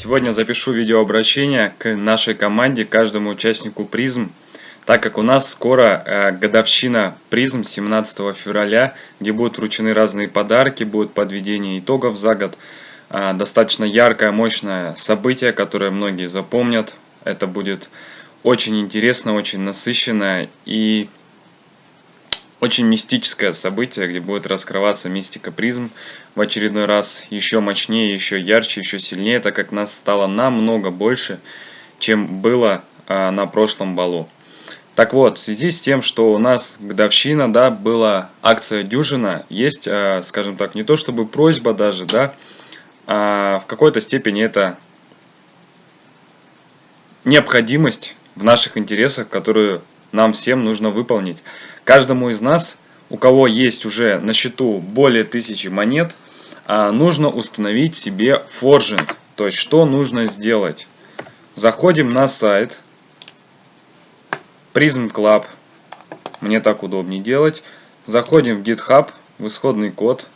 Сегодня запишу видеообращение к нашей команде, каждому участнику призм, так как у нас скоро э, годовщина призм 17 февраля, где будут вручены разные подарки, будет подведение итогов за год. Э, достаточно яркое, мощное событие, которое многие запомнят. Это будет очень интересно, очень насыщенно и очень мистическое событие, где будет раскрываться мистика призм в очередной раз еще мощнее, еще ярче, еще сильнее, так как нас стало намного больше, чем было а, на прошлом балу. Так вот, в связи с тем, что у нас годовщина, да, была акция дюжина, есть, а, скажем так, не то чтобы просьба даже, да, а в какой-то степени это необходимость в наших интересах, которую нам всем нужно выполнить. Каждому из нас, у кого есть уже на счету более тысячи монет, а, нужно установить себе форжинг. То есть, что нужно сделать? Заходим на сайт Prism Club. Мне так удобнее делать. Заходим в GitHub, в исходный код.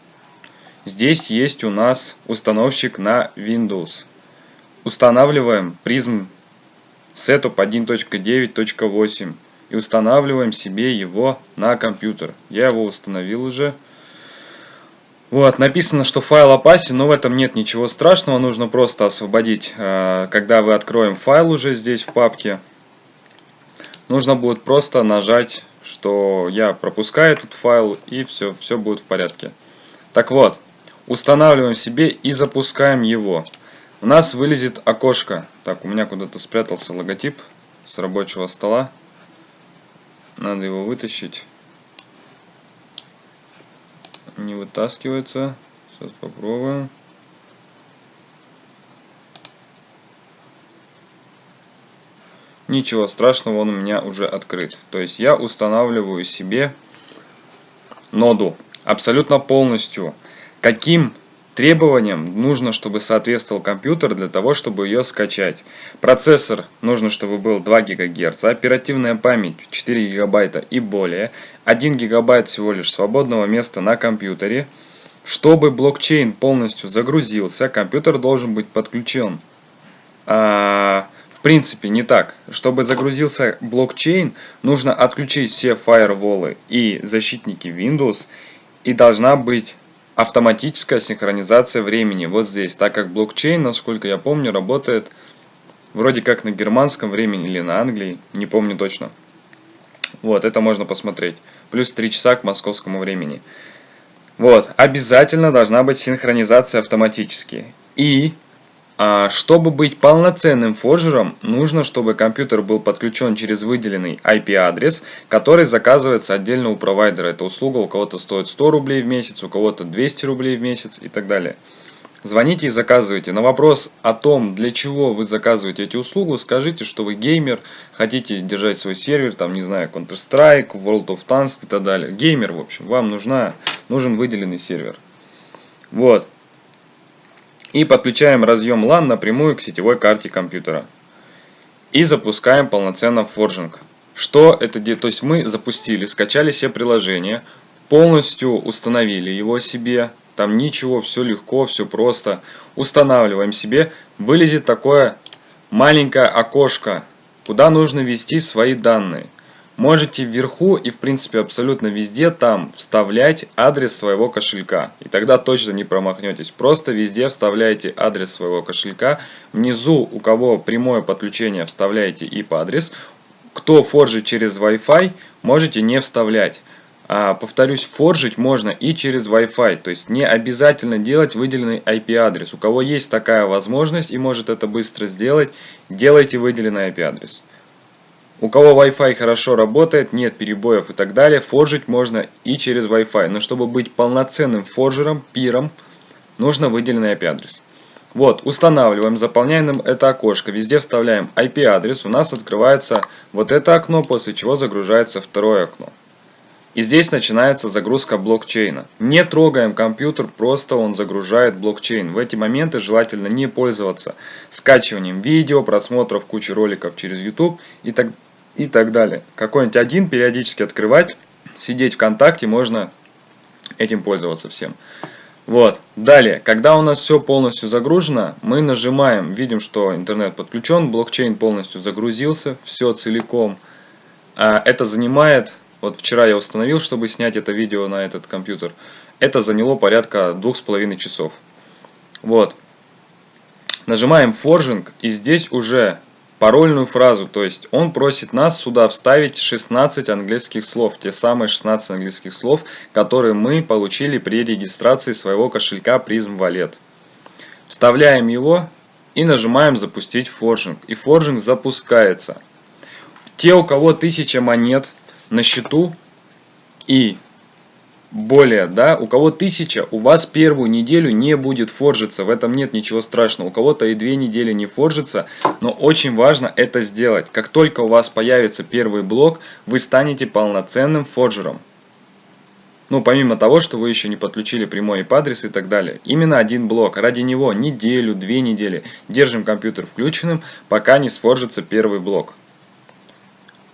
Здесь есть у нас установщик на Windows. Устанавливаем Prism Setup 1.9.8 и устанавливаем себе его на компьютер. Я его установил уже. Вот, написано, что файл опасен, но в этом нет ничего страшного, нужно просто освободить, э, когда вы откроем файл уже здесь в папке. Нужно будет просто нажать, что я пропускаю этот файл и все, все будет в порядке. Так вот, устанавливаем себе и запускаем его. У нас вылезет окошко. Так, у меня куда-то спрятался логотип с рабочего стола. Надо его вытащить. Не вытаскивается. Сейчас попробуем. Ничего страшного, он у меня уже открыт. То есть я устанавливаю себе ноду абсолютно полностью. Каким Требованиям нужно, чтобы соответствовал компьютер для того, чтобы ее скачать. Процессор нужно, чтобы был 2 ГГц, оперативная память 4 ГБ и более, 1 ГБ всего лишь свободного места на компьютере. Чтобы блокчейн полностью загрузился, компьютер должен быть подключен. А, в принципе, не так. Чтобы загрузился блокчейн, нужно отключить все фаерволы и защитники Windows, и должна быть автоматическая синхронизация времени вот здесь, так как блокчейн, насколько я помню, работает вроде как на германском времени или на Англии, не помню точно. Вот, это можно посмотреть. Плюс 3 часа к московскому времени. Вот, обязательно должна быть синхронизация автоматически. И чтобы быть полноценным форжером, нужно, чтобы компьютер был подключен через выделенный IP-адрес, который заказывается отдельно у провайдера. Эта услуга у кого-то стоит 100 рублей в месяц, у кого-то 200 рублей в месяц и так далее. Звоните и заказывайте. На вопрос о том, для чего вы заказываете эти услуги, скажите, что вы геймер, хотите держать свой сервер, там, не знаю, Counter-Strike, World of Tanks и так далее. Геймер, в общем, вам нужна, нужен выделенный сервер. Вот и подключаем разъем LAN напрямую к сетевой карте компьютера. И запускаем полноценно форжинг. Что это делает? То есть мы запустили, скачали все приложения, полностью установили его себе. Там ничего, все легко, все просто. Устанавливаем себе. Вылезет такое маленькое окошко, куда нужно ввести свои данные. Можете вверху и в принципе абсолютно везде там вставлять адрес своего кошелька. И тогда точно не промахнетесь. Просто везде вставляете адрес своего кошелька. Внизу у кого прямое подключение вставляете IP-адрес. Кто форжит через Wi-Fi, можете не вставлять. А, повторюсь, форжить можно и через Wi-Fi. То есть не обязательно делать выделенный IP-адрес. У кого есть такая возможность и может это быстро сделать, делайте выделенный IP-адрес. У кого Wi-Fi хорошо работает, нет перебоев и так далее, форжить можно и через Wi-Fi. Но чтобы быть полноценным форжером, пиром, нужно выделенный IP-адрес. Вот, устанавливаем, заполняем это окошко, везде вставляем IP-адрес, у нас открывается вот это окно, после чего загружается второе окно. И здесь начинается загрузка блокчейна. Не трогаем компьютер, просто он загружает блокчейн. В эти моменты желательно не пользоваться скачиванием видео, просмотров кучи роликов через YouTube и так и так далее. Какой-нибудь один периодически открывать, сидеть ВКонтакте можно этим пользоваться всем. Вот, далее, когда у нас все полностью загружено, мы нажимаем, видим, что интернет подключен, блокчейн полностью загрузился, все целиком. А это занимает, вот вчера я установил, чтобы снять это видео на этот компьютер, это заняло порядка двух с половиной часов. Вот, нажимаем форжинг, и здесь уже парольную фразу, то есть он просит нас сюда вставить 16 английских слов, те самые 16 английских слов, которые мы получили при регистрации своего кошелька Prism Wallet. Вставляем его и нажимаем запустить форжинг, и форжинг запускается. Те, у кого 1000 монет на счету и более, да, у кого тысяча, у вас первую неделю не будет форжиться, в этом нет ничего страшного, у кого-то и две недели не форжится, но очень важно это сделать. Как только у вас появится первый блок, вы станете полноценным форжером. Ну, помимо того, что вы еще не подключили прямой IP-адрес и так далее. Именно один блок. Ради него неделю, две недели держим компьютер включенным, пока не сфоржится первый блок.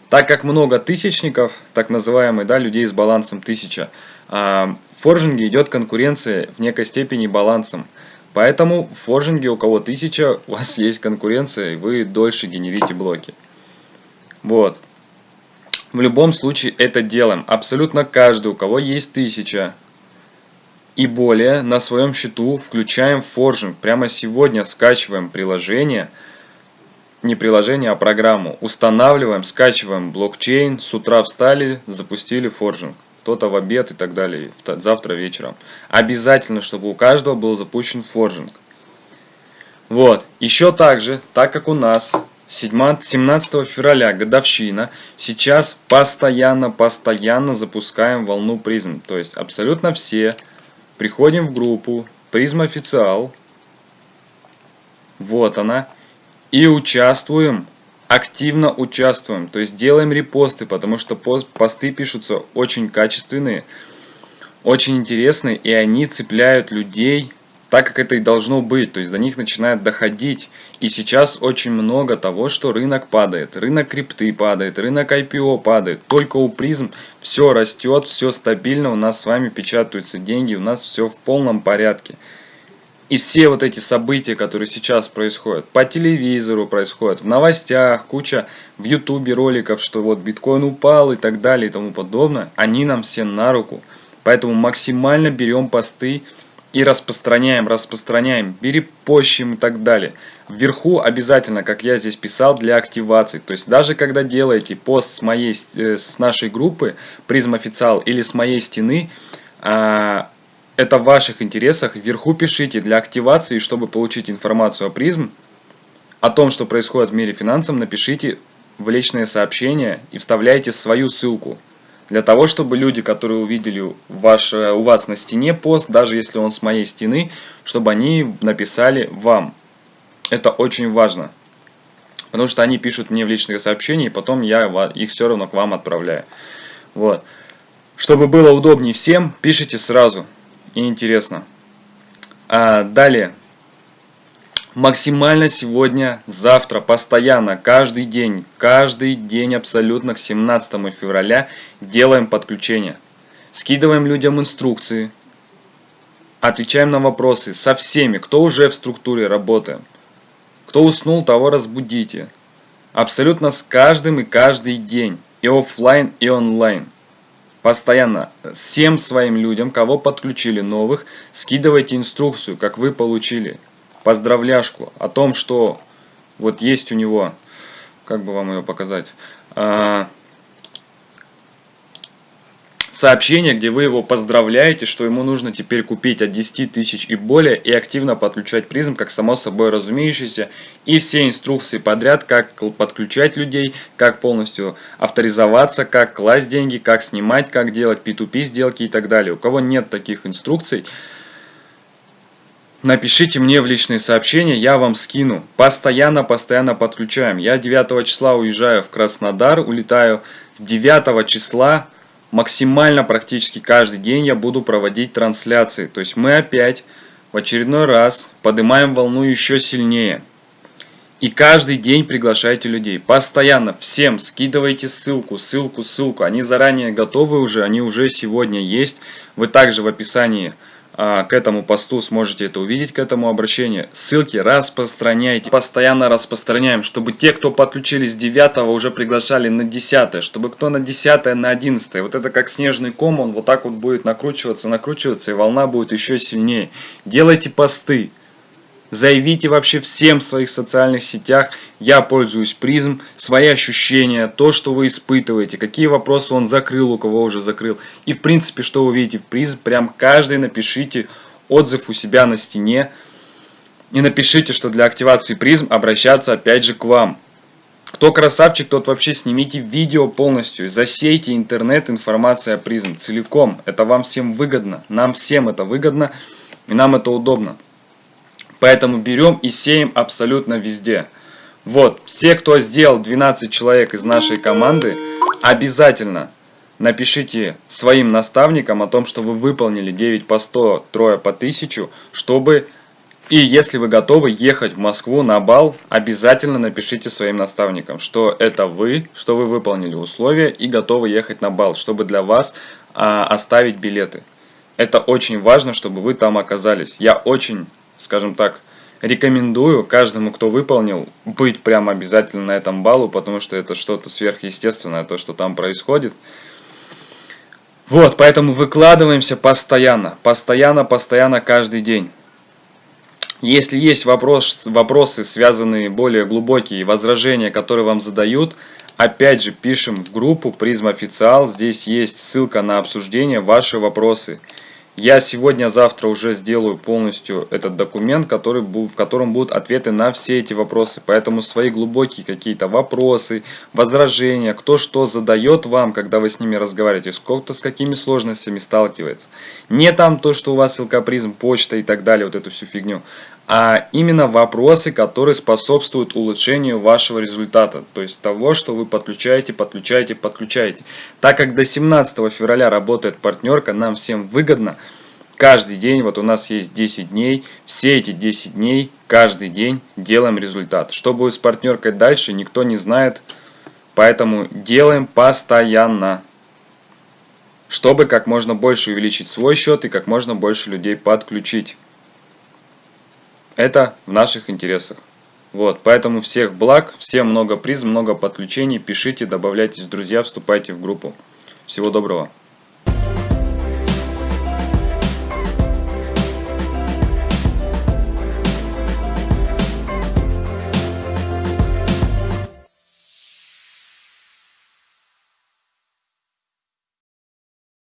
Так как много тысячников, так называемых, да, людей с балансом 1000, а, в форжинге идет конкуренция в некой степени балансом. Поэтому в форжинге у кого 1000, у вас есть конкуренция, и вы дольше генерите блоки. Вот. В любом случае это делаем. Абсолютно каждый, у кого есть 1000 и более, на своем счету включаем forging. Прямо сегодня скачиваем приложение – не приложение, а программу. Устанавливаем, скачиваем блокчейн, с утра встали, запустили forging. Кто-то в обед и так далее, завтра вечером. Обязательно, чтобы у каждого был запущен forging. Вот, еще также, так как у нас 17 февраля годовщина, сейчас постоянно-постоянно запускаем волну призм. То есть абсолютно все приходим в группу призм официал. Вот она и участвуем, активно участвуем, то есть делаем репосты, потому что посты пишутся очень качественные, очень интересные, и они цепляют людей так, как это и должно быть, то есть до них начинает доходить. И сейчас очень много того, что рынок падает, рынок крипты падает, рынок IPO падает, только у призм все растет, все стабильно, у нас с вами печатаются деньги, у нас все в полном порядке. И все вот эти события, которые сейчас происходят, по телевизору происходят, в новостях, куча в ютубе роликов, что вот биткоин упал и так далее и тому подобное, они нам все на руку. Поэтому максимально берем посты и распространяем, распространяем, перепощим и так далее. Вверху обязательно, как я здесь писал, для активации. То есть даже когда делаете пост с, моей, э, с нашей группы, призм официал или с моей стены, а, это в ваших интересах. Вверху пишите для активации, чтобы получить информацию о призм, о том, что происходит в мире финансов, напишите в личное сообщение и вставляйте свою ссылку. Для того, чтобы люди, которые увидели ваш, у вас на стене пост, даже если он с моей стены, чтобы они написали вам. Это очень важно. Потому что они пишут мне в личные сообщения, и потом я их все равно к вам отправляю. Вот. Чтобы было удобнее всем, пишите сразу и интересно. А далее. Максимально сегодня, завтра, постоянно, каждый день, каждый день абсолютно к 17 февраля делаем подключение. Скидываем людям инструкции, отвечаем на вопросы со всеми, кто уже в структуре работает. Кто уснул, того разбудите. Абсолютно с каждым и каждый день. И офлайн, и онлайн постоянно всем своим людям, кого подключили новых, скидывайте инструкцию, как вы получили, поздравляшку о том, что вот есть у него, как бы вам ее показать, а, сообщение, где вы его поздравляете, что ему нужно теперь купить от 10 тысяч и более и активно подключать призм, как само собой разумеющееся, и все инструкции подряд, как подключать людей, как полностью авторизоваться, как класть деньги, как снимать, как делать P2P сделки и так далее. У кого нет таких инструкций, Напишите мне в личные сообщения, я вам скину. Постоянно-постоянно подключаем. Я 9 числа уезжаю в Краснодар, улетаю с 9 числа максимально практически каждый день я буду проводить трансляции. То есть мы опять в очередной раз поднимаем волну еще сильнее. И каждый день приглашайте людей. Постоянно всем скидывайте ссылку, ссылку, ссылку. Они заранее готовы уже, они уже сегодня есть. Вы также в описании к этому посту сможете это увидеть, к этому обращению. Ссылки распространяйте. Постоянно распространяем, чтобы те, кто подключились с 9 уже приглашали на 10, чтобы кто на 10, на 11. Вот это как снежный ком, он вот так вот будет накручиваться, накручиваться, и волна будет еще сильнее. Делайте посты. Заявите вообще всем в своих социальных сетях, я пользуюсь призм, свои ощущения, то, что вы испытываете, какие вопросы он закрыл, у кого уже закрыл. И в принципе, что вы видите в призм, прям каждый напишите отзыв у себя на стене. И напишите, что для активации призм обращаться опять же к вам. Кто красавчик, тот вообще снимите видео полностью, засейте интернет информацией о призм целиком. Это вам всем выгодно, нам всем это выгодно и нам это удобно. Поэтому берем и сеем абсолютно везде. Вот, все, кто сделал 12 человек из нашей команды, обязательно напишите своим наставникам о том, что вы выполнили 9 по 100, трое по 1000, чтобы... И если вы готовы ехать в Москву на бал, обязательно напишите своим наставникам, что это вы, что вы выполнили условия и готовы ехать на бал, чтобы для вас а, оставить билеты. Это очень важно, чтобы вы там оказались. Я очень скажем так, рекомендую каждому, кто выполнил, быть прямо обязательно на этом балу, потому что это что-то сверхъестественное, то, что там происходит. Вот, поэтому выкладываемся постоянно, постоянно, постоянно, каждый день. Если есть вопрос, вопросы, связанные более глубокие, возражения, которые вам задают, опять же пишем в группу Призм Официал, здесь есть ссылка на обсуждение, ваши вопросы. Я сегодня-завтра уже сделаю полностью этот документ, который, в котором будут ответы на все эти вопросы. Поэтому свои глубокие какие-то вопросы, возражения, кто что задает вам, когда вы с ними разговариваете, сколько-то с какими сложностями сталкивается. Не там то, что у вас ссылкопризм, почта и так далее, вот эту всю фигню, а именно вопросы, которые способствуют улучшению вашего результата, то есть того, что вы подключаете, подключаете, подключаете. Так как до 17 февраля работает партнерка, нам всем выгодно каждый день, вот у нас есть 10 дней, все эти 10 дней, каждый день делаем результат. Что будет с партнеркой дальше, никто не знает, поэтому делаем постоянно чтобы как можно больше увеличить свой счет и как можно больше людей подключить. Это в наших интересах. Вот, поэтому всех благ, всем много приз, много подключений, пишите, добавляйтесь в друзья, вступайте в группу. Всего доброго.